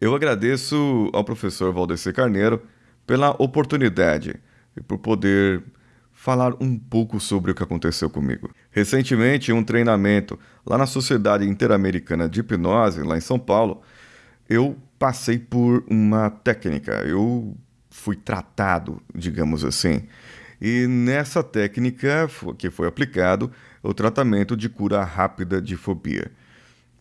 Eu agradeço ao professor Valdeci Carneiro pela oportunidade e por poder falar um pouco sobre o que aconteceu comigo. Recentemente, em um treinamento lá na Sociedade Interamericana de Hipnose, lá em São Paulo, eu passei por uma técnica, eu fui tratado, digamos assim. E nessa técnica que foi aplicado o tratamento de cura rápida de fobia.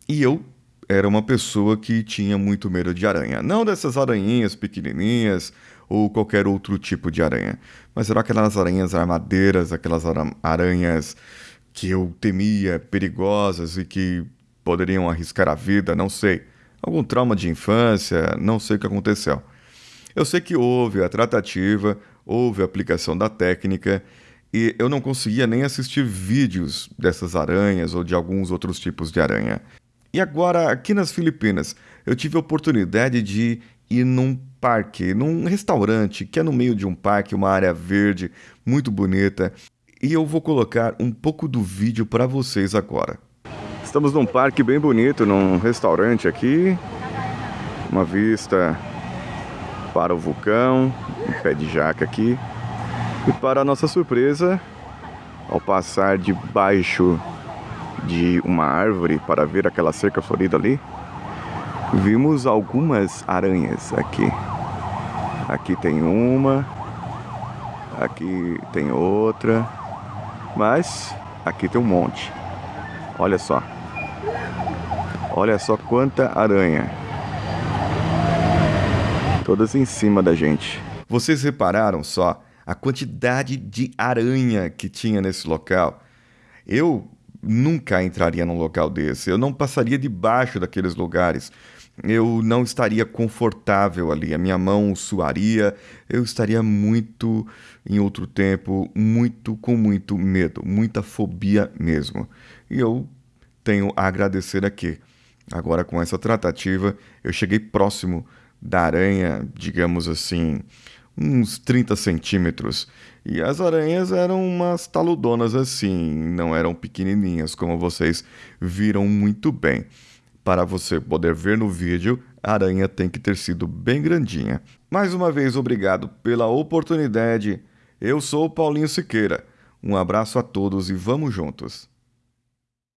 E eu era uma pessoa que tinha muito medo de aranha. Não dessas aranhinhas pequenininhas ou qualquer outro tipo de aranha, mas eram aquelas aranhas armadeiras, aquelas aranhas que eu temia, perigosas e que poderiam arriscar a vida, não sei. Algum trauma de infância, não sei o que aconteceu. Eu sei que houve a tratativa, houve a aplicação da técnica e eu não conseguia nem assistir vídeos dessas aranhas ou de alguns outros tipos de aranha. E agora, aqui nas Filipinas, eu tive a oportunidade de ir num parque, num restaurante que é no meio de um parque, uma área verde muito bonita. E eu vou colocar um pouco do vídeo para vocês agora. Estamos num parque bem bonito, num restaurante aqui. Uma vista para o vulcão, um pé de jaca aqui. E para nossa surpresa, ao passar debaixo de uma árvore para ver aquela cerca florida ali, vimos algumas aranhas aqui. Aqui tem uma, aqui tem outra, mas aqui tem um monte. Olha só. Olha só quanta aranha. Todas em cima da gente. Vocês repararam só a quantidade de aranha que tinha nesse local? Eu nunca entraria num local desse. Eu não passaria debaixo daqueles lugares. Eu não estaria confortável ali. A minha mão suaria. Eu estaria muito, em outro tempo, muito com muito medo, muita fobia mesmo. E eu tenho a agradecer aqui. Agora, com essa tratativa, eu cheguei próximo da aranha, digamos assim, uns 30 centímetros. E as aranhas eram umas taludonas assim, não eram pequenininhas, como vocês viram muito bem. Para você poder ver no vídeo, a aranha tem que ter sido bem grandinha. Mais uma vez, obrigado pela oportunidade. Eu sou o Paulinho Siqueira. Um abraço a todos e vamos juntos.